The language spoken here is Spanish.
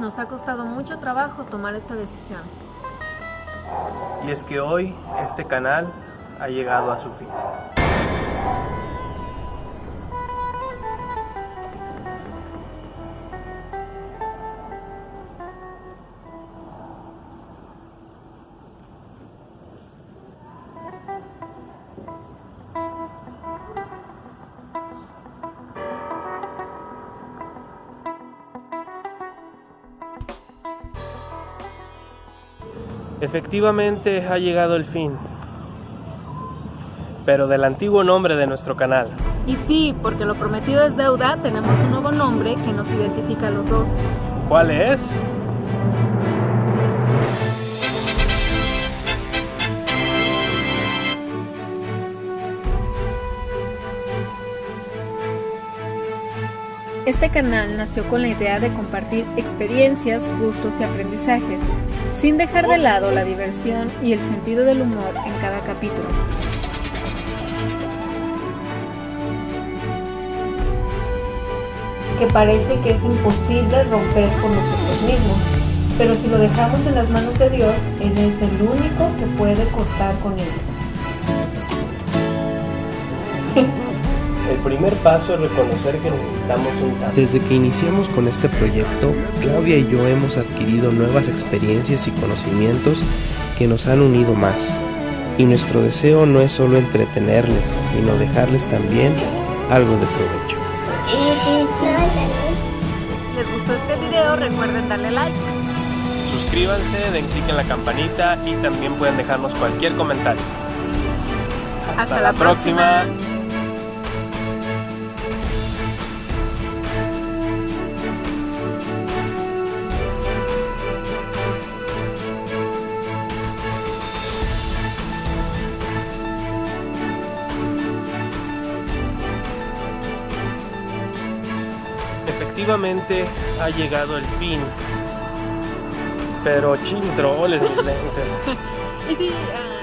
Nos ha costado mucho trabajo tomar esta decisión. Y es que hoy este canal ha llegado a su fin. Efectivamente ha llegado el fin, pero del antiguo nombre de nuestro canal. Y sí, porque lo prometido es deuda, tenemos un nuevo nombre que nos identifica a los dos. ¿Cuál es? Este canal nació con la idea de compartir experiencias, gustos y aprendizajes, sin dejar de lado la diversión y el sentido del humor en cada capítulo. Que parece que es imposible romper con nosotros mismos, pero si lo dejamos en las manos de Dios, Él es el único que puede cortar con ello. El primer paso es reconocer que necesitamos un cambio. Desde que iniciamos con este proyecto, Claudia y yo hemos adquirido nuevas experiencias y conocimientos que nos han unido más. Y nuestro deseo no es solo entretenerles, sino dejarles también algo de provecho. ¿Les gustó este video? Recuerden darle like. Suscríbanse, den clic en la campanita y también pueden dejarnos cualquier comentario. Hasta, la, próxima. Efectivamente ha llegado el fin. Pero chintroles mis lentes. Ah,